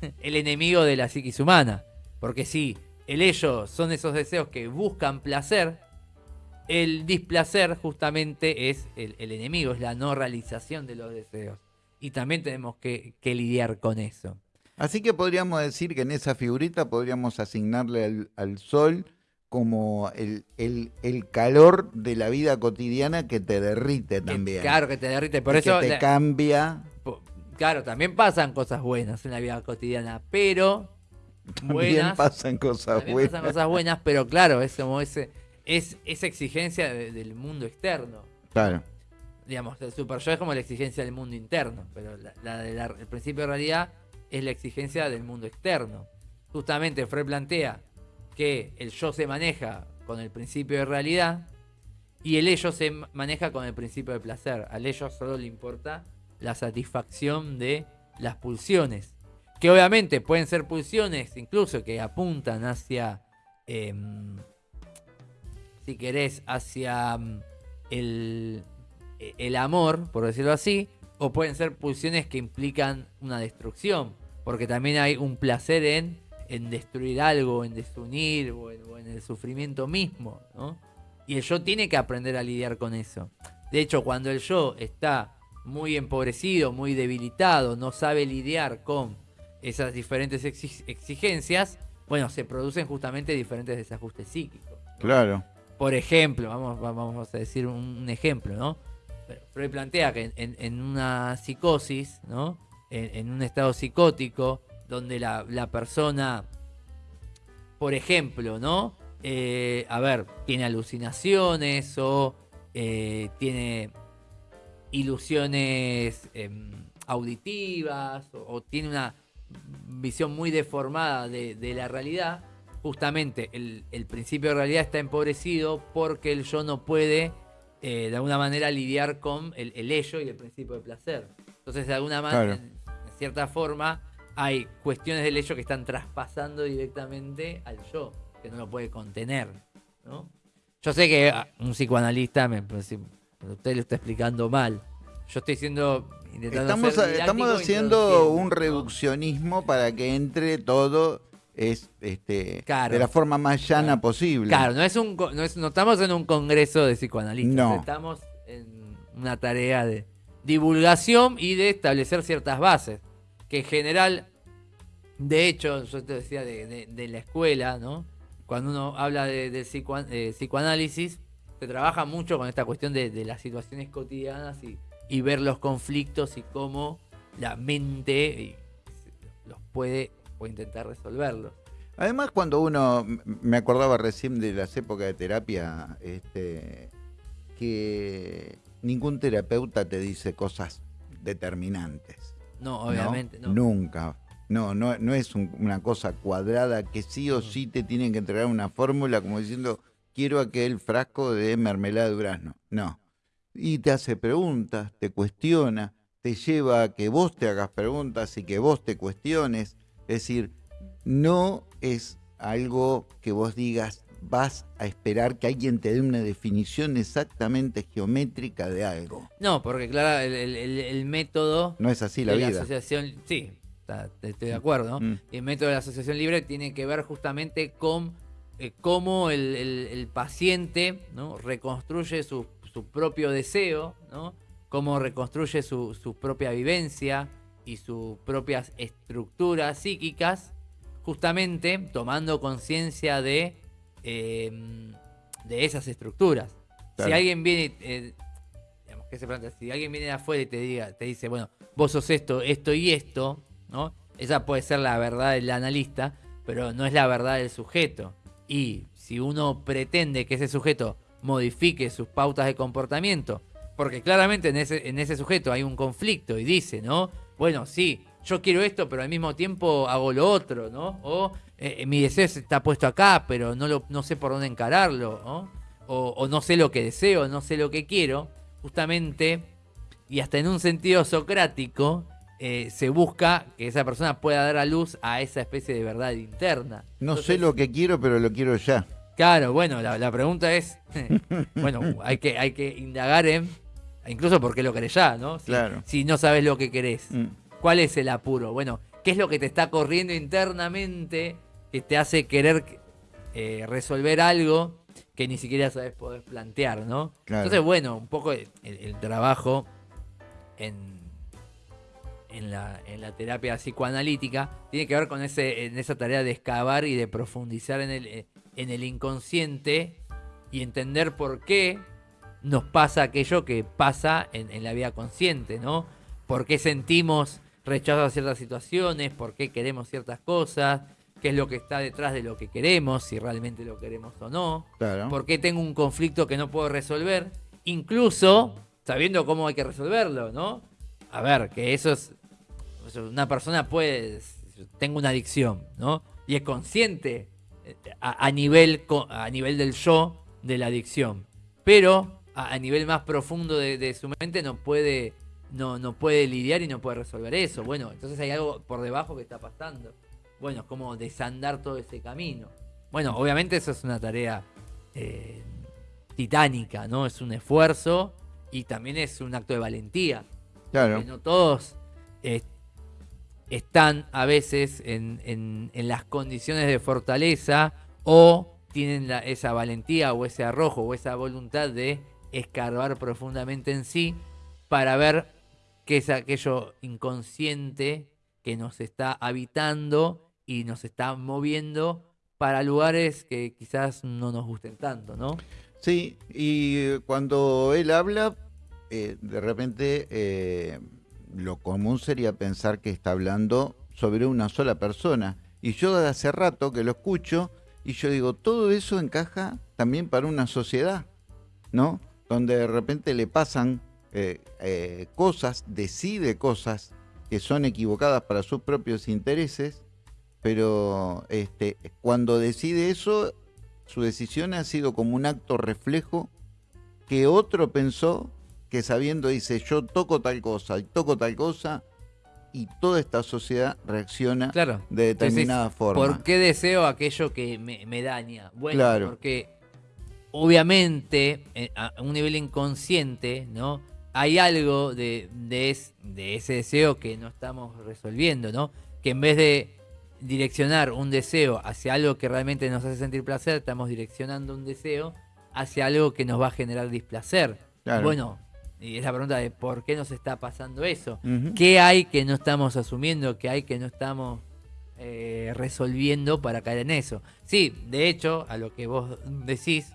[SPEAKER 2] (laughs) el enemigo de la psiquis humana. Porque si el ello son esos deseos que buscan placer, el displacer justamente es el, enemigo, es la no realización de los deseos. Y también tenemos que, lidiar con eso.
[SPEAKER 1] Así que podríamos decir que en esa figurita podríamos asignarle al sol como el, el, calor de la vida cotidiana que te derrite también.
[SPEAKER 2] claro, que te derrite, por eso...
[SPEAKER 1] Que te cambia.
[SPEAKER 2] Claro, también pasan cosas buenas en la vida cotidiana, pero...
[SPEAKER 1] También pasan cosas buenas.
[SPEAKER 2] pasan cosas buenas, pero claro, es como ese, es esa exigencia del mundo externo.
[SPEAKER 1] Claro.
[SPEAKER 2] Digamos, el super yo es como la exigencia del mundo interno, pero la, el principio de realidad es la exigencia del mundo externo. Justamente Freud plantea que el yo se maneja con el principio de realidad y el ello se maneja con el principio de placer. Al ello solo le importa la satisfacción de las pulsiones. Que obviamente pueden ser pulsiones incluso que apuntan hacia, em, si querés, hacia em, el, el amor, por decirlo así, o pueden ser pulsiones que implican una destrucción, porque también hay un placer en en destruir algo, en desunir o en, el sufrimiento mismo, ¿no? Y el yo tiene que aprender a lidiar con eso. De hecho, cuando el yo está muy empobrecido, muy debilitado, no sabe lidiar con esas diferentes exigencias, bueno, se producen justamente diferentes desajustes psíquicos.
[SPEAKER 1] Claro.
[SPEAKER 2] Por ejemplo, vamos, a decir un, ejemplo, ¿no? Freud plantea que en, una psicosis, ¿no? en, un estado psicótico, donde la, persona, por ejemplo, ¿no? Eh, a ver, tiene alucinaciones o eh, tiene ilusiones em, auditivas o, tiene una visión muy deformada de, la realidad, justamente el, principio de realidad está empobrecido porque el yo no puede eh, de alguna manera lidiar con el, ello y el principio de placer. Entonces, de alguna manera, en cierta forma, hay cuestiones del hecho que están traspasando directamente al yo, que no lo puede contener. ¿no? Yo sé que un psicoanalista, me, usted lo está explicando mal. Yo estoy siendo...
[SPEAKER 1] Estamos, estamos haciendo un reduccionismo para que entre todo es este, de la forma más llana posible.
[SPEAKER 2] Claro, no es un no, estamos en un congreso de psicoanalistas, no. estamos en una tarea de divulgación y de establecer ciertas bases, que en general, de hecho, yo te decía de, la escuela, ¿no? Cuando uno habla de, psicoanálisis, se trabaja mucho con esta cuestión de, las situaciones cotidianas y, ver los conflictos y cómo la mente los puede o intentar resolverlos.
[SPEAKER 1] Además, cuando uno, me acordaba recién de las épocas de terapia, este, que ningún terapeuta te dice cosas determinantes.
[SPEAKER 2] No, obviamente, no.
[SPEAKER 1] Nunca. No, no, no es una cosa cuadrada que sí o sí te tienen que entregar una fórmula como diciendo, quiero aquel frasco de mermelada de durazno. No. Y te hace preguntas, te cuestiona, te lleva a que vos te hagas preguntas y que vos te cuestiones. Es decir, no es algo que vos digas, vas a esperar que alguien te dé una definición exactamente geométrica de algo.
[SPEAKER 2] No, porque claro, el, método...
[SPEAKER 1] No es así la vida.
[SPEAKER 2] asociación, sí, estoy de acuerdo. Mm. El método de la asociación libre tiene que ver justamente con eh, cómo el, paciente ¿no? reconstruye su, propio deseo, ¿no? cómo reconstruye su, su propia vivencia y sus propias estructuras psíquicas, justamente tomando conciencia de Em, de esas estructuras. Si alguien viene, eh, que se si alguien viene de afuera y te diga, te dice, bueno, vos sos esto, esto y esto, ¿no? Esa puede ser la verdad del analista, pero no es la verdad del sujeto. Y si uno pretende que ese sujeto modifique sus pautas de comportamiento, porque claramente en ese, en ese sujeto hay un conflicto y dice, ¿no? Bueno, sí, yo quiero esto, pero al mismo tiempo hago lo otro, ¿no? O eh, mi deseo está puesto acá, pero no, lo, no sé por dónde encararlo, ¿no? O, no sé lo que deseo, no sé lo que quiero, justamente, y hasta en un sentido socrático, eh, se busca que esa persona pueda dar a luz a esa especie de verdad interna.
[SPEAKER 1] No sé lo que quiero, pero lo quiero ya.
[SPEAKER 2] Claro, bueno, la, pregunta es, (laughs) bueno, hay que, hay que indagar en, incluso por qué lo querés ya, ¿no? Si,
[SPEAKER 1] claro.
[SPEAKER 2] si no sabes lo que querés. Mm. ¿Cuál es el apuro? Bueno, ¿qué es lo que te está corriendo internamente que te hace querer eh, resolver algo que ni siquiera sabes poder plantear, ¿no? Entonces, bueno, un poco el, trabajo en, en, la, terapia psicoanalítica tiene que ver con ese, en esa tarea de excavar y de profundizar en el, en el inconsciente y entender por qué nos pasa aquello que pasa en, en la vida consciente, ¿no? ¿Por qué sentimos rechazo a ciertas situaciones, por qué queremos ciertas cosas, qué es lo que está detrás de lo que queremos, si realmente lo queremos o no, por qué tengo un conflicto que no puedo resolver, incluso sabiendo cómo hay que resolverlo, ¿no? A ver, que eso es, una persona puede, tengo una adicción, ¿no? Y es consciente eh, a, nivel, a nivel del yo de la adicción, pero a, nivel más profundo de su mente no puede no, no puede lidiar y no puede resolver eso. Bueno, entonces hay algo por debajo que está pasando. Bueno, es como desandar todo ese camino. Bueno, obviamente eso es una tarea eh, titánica, ¿no? Es un esfuerzo y también es un acto de valentía.
[SPEAKER 1] Claro.
[SPEAKER 2] no todos están a veces en, en, las condiciones de fortaleza o tienen esa valentía o ese arrojo o esa voluntad de escarbar profundamente en sí para ver que es aquello inconsciente que nos está habitando y nos está moviendo para lugares que quizás no nos gusten tanto, ¿no?
[SPEAKER 1] Sí, y cuando él habla, eh, de repente eh, lo común sería pensar que está hablando sobre una sola persona. Y yo de hace rato que lo escucho y yo digo, todo eso encaja también para una sociedad, ¿no? Donde de repente le pasan eh, eh, cosas, decide cosas que son equivocadas para sus propios intereses, pero este, cuando decide eso, su decisión ha sido como un acto reflejo que otro pensó que sabiendo dice yo toco tal cosa y toco tal cosa y toda esta sociedad reacciona de determinada forma.
[SPEAKER 2] ¿Por qué deseo aquello que me, daña? Bueno, porque obviamente eh, a un nivel inconsciente, ¿no? hay algo de, de, ese deseo que no estamos resolviendo, ¿no? Que en vez de, direccionar un deseo hacia algo que realmente nos hace sentir placer, estamos direccionando un deseo hacia algo que nos va a generar displacer. Bueno, y es la pregunta de por qué nos está pasando eso. ¿Qué hay que no estamos asumiendo? ¿Qué hay que no estamos eh, resolviendo para caer en eso? Sí, de hecho, a lo que vos decís,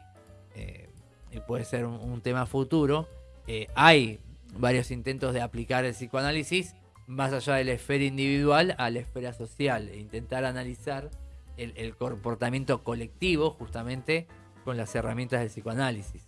[SPEAKER 2] puede ser un, tema futuro, eh, hay varios intentos de aplicar el psicoanálisis más allá de la esfera individual a la esfera social e intentar analizar el, comportamiento colectivo justamente con las herramientas del psicoanálisis.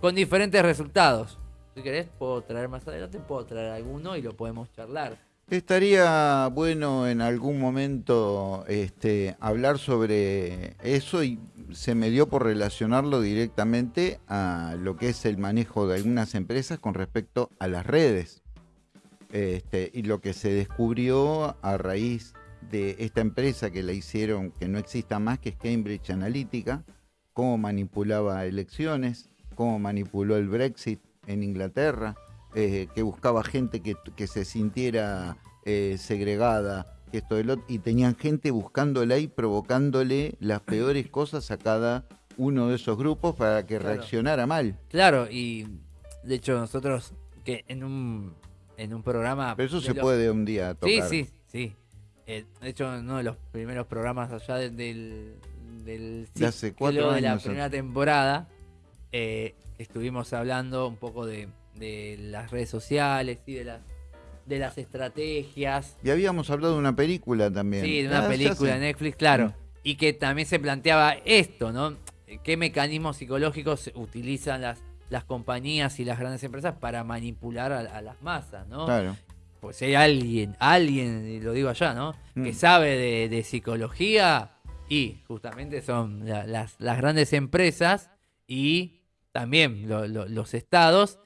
[SPEAKER 2] Con diferentes resultados. Si querés, puedo traer más adelante, puedo traer alguno y lo podemos charlar.
[SPEAKER 1] Estaría bueno en algún momento este, hablar sobre eso y se me dio por relacionarlo directamente a lo que es el manejo de algunas empresas con respecto a las redes. Este, y lo que se descubrió a raíz de esta empresa que la hicieron, que no exista más, que es Cambridge Analytica, cómo manipulaba elecciones, cómo manipuló el Brexit en Inglaterra, eh, que buscaba gente que, se sintiera eh, segregada, que esto y tenían gente buscándole y provocándole las peores (clears throat) cosas a cada uno de esos grupos para que reaccionara mal.
[SPEAKER 2] Claro, y de hecho nosotros que en un en un programa.
[SPEAKER 1] Pero eso se puede un día tocar.
[SPEAKER 2] Sí, sí, sí. Eh, de hecho, uno de los primeros programas allá del, del
[SPEAKER 1] de hace cuatro
[SPEAKER 2] de la primera temporada, eh, estuvimos hablando un poco de, las redes sociales y de las de las estrategias.
[SPEAKER 1] Y habíamos hablado de una película también.
[SPEAKER 2] Sí, de una ah, película de Netflix, claro. Mm. Y que también se planteaba esto, ¿no? ¿Qué mecanismos psicológicos utilizan las las compañías y las grandes empresas para manipular a, las masas, ¿no? Claro. Pues si hay alguien, alguien, lo digo allá, ¿no? Que mm. sabe de, psicología y justamente son las, grandes empresas y también los estados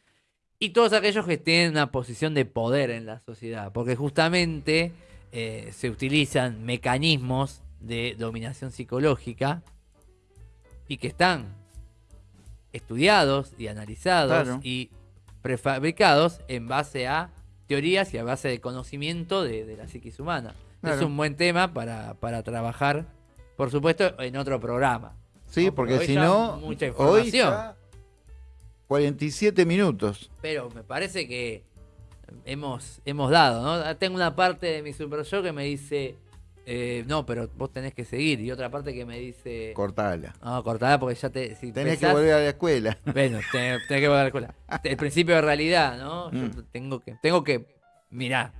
[SPEAKER 2] y todos aquellos que tienen una posición de poder en la sociedad, porque justamente eh, se utilizan mecanismos de dominación psicológica y que están estudiados y analizados y prefabricados en base a teorías y a base de conocimiento de, la psiquis humana. Es un buen tema para, trabajar, por supuesto, en otro programa.
[SPEAKER 1] Sí, porque si no, mucha información. 47 minutos.
[SPEAKER 2] Pero me parece que hemos, hemos dado, ¿no? Tengo una parte de mi super show que me dice, eh, no, pero vos tenés que seguir. Y otra parte que me dice.
[SPEAKER 1] Cortala.
[SPEAKER 2] No, cortala porque ya te. (laughs)
[SPEAKER 1] tenés que volver a la escuela.
[SPEAKER 2] Bueno, tenés, que volver a la escuela. El principio de realidad, ¿no? Yo mm. tengo que. Tengo que. Mirá,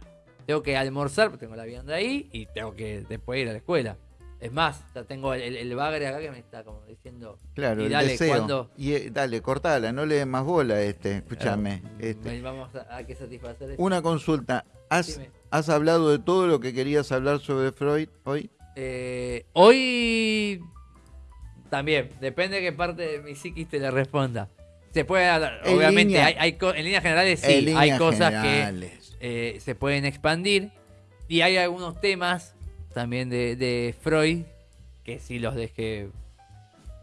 [SPEAKER 2] tengo que almorzar, tengo la vianda ahí y tengo que después ir a la escuela. Es más, ya tengo el, bagre acá que me está como diciendo.
[SPEAKER 1] Claro, y dale, Cuando... Y eh, dale, cortala, no le des más bola este, escúchame.
[SPEAKER 2] este. Vamos a, que satisfacer
[SPEAKER 1] Una consulta. ¿Has, ¿Has hablado de todo lo que querías hablar sobre Freud hoy?
[SPEAKER 2] Eh, hoy también, depende de qué parte de mi psiquis te le responda. Se puede hablar, obviamente, hay, en líneas generales sí, hay cosas que eh, se pueden expandir y hay algunos temas también de, Freud que sí los dejé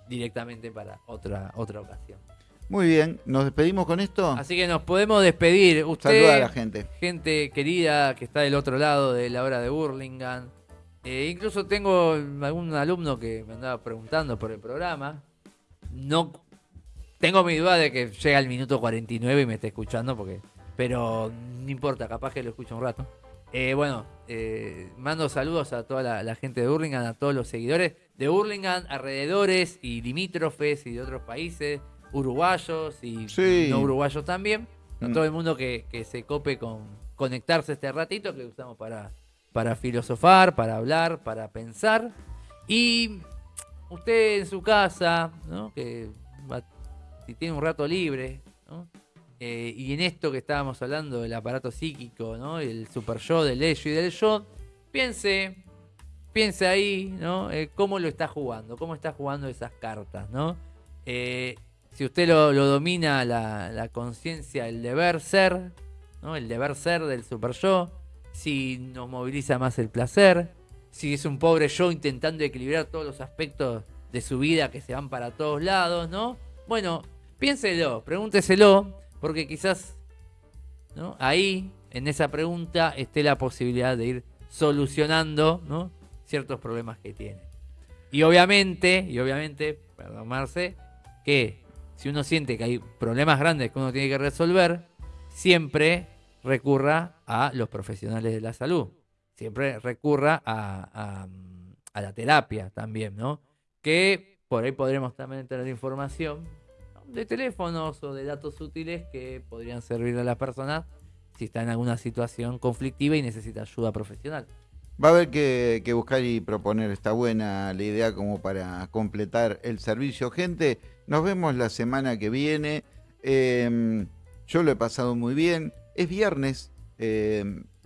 [SPEAKER 2] directamente para otra, otra ocasión.
[SPEAKER 1] Muy bien, ¿nos despedimos con esto?
[SPEAKER 2] Así que nos podemos despedir. Usted,
[SPEAKER 1] Saluda a la gente.
[SPEAKER 2] Gente querida que está del otro lado de la hora de Burlingame. Eh, incluso tengo algún alumno que me andaba preguntando por el programa. No tengo mi duda de que llega el minuto 49 y me esté escuchando, porque, pero no importa, capaz que lo escucho un rato. Eh, bueno, eh, mando saludos a toda la, gente de Burlingame, a todos los seguidores de Burlingame, alrededores y limítrofes y de otros países, uruguayos y no uruguayos también. A mm. todo el mundo que, se cope con conectarse este ratito que usamos para, para filosofar, para hablar, para pensar. Y usted en su casa, ¿no? que si tiene un rato libre, ¿no? Eh, y en esto que estábamos hablando del aparato psíquico, ¿no? El super yo, del ello y del yo, piense, piense ahí, ¿no? Eh, cómo lo está jugando, cómo está jugando esas cartas, ¿no? Eh, si usted lo, domina la, conciencia, el deber ser, ¿no? El deber ser del super yo, si nos moviliza más el placer, si es un pobre yo intentando equilibrar todos los aspectos de su vida que se van para todos lados, ¿no? Bueno, piénselo, pregúnteselo porque quizás ahí, en esa pregunta, esté la posibilidad de ir solucionando ciertos problemas que tiene. Y obviamente, y obviamente, perdón Marce, que si uno siente que hay problemas grandes que uno tiene que resolver, siempre recurra a los profesionales de la salud. Siempre recurra a, a la terapia también, ¿no? Que por ahí podremos también tener información de teléfonos o de datos útiles que podrían servir a las personas si está en alguna situación conflictiva y necesita ayuda profesional.
[SPEAKER 1] Va a haber que, buscar y proponer, está buena la idea como para completar el servicio. Gente, nos vemos la semana que viene. Em, yo lo he pasado muy bien. Es viernes, eh,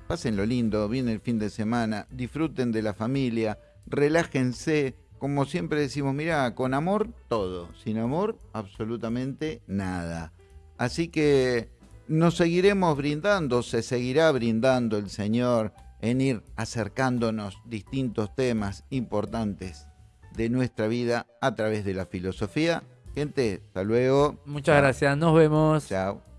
[SPEAKER 1] pasen lo lindo, viene el fin de semana, disfruten de la familia, relájense. Como siempre decimos, mira, con amor todo, sin amor absolutamente nada. Así que nos seguiremos brindando, se seguirá brindando el Señor en ir acercándonos distintos temas importantes de nuestra vida a través de la filosofía. Gente, hasta luego.
[SPEAKER 2] Muchas gracias, nos vemos.
[SPEAKER 1] Chao.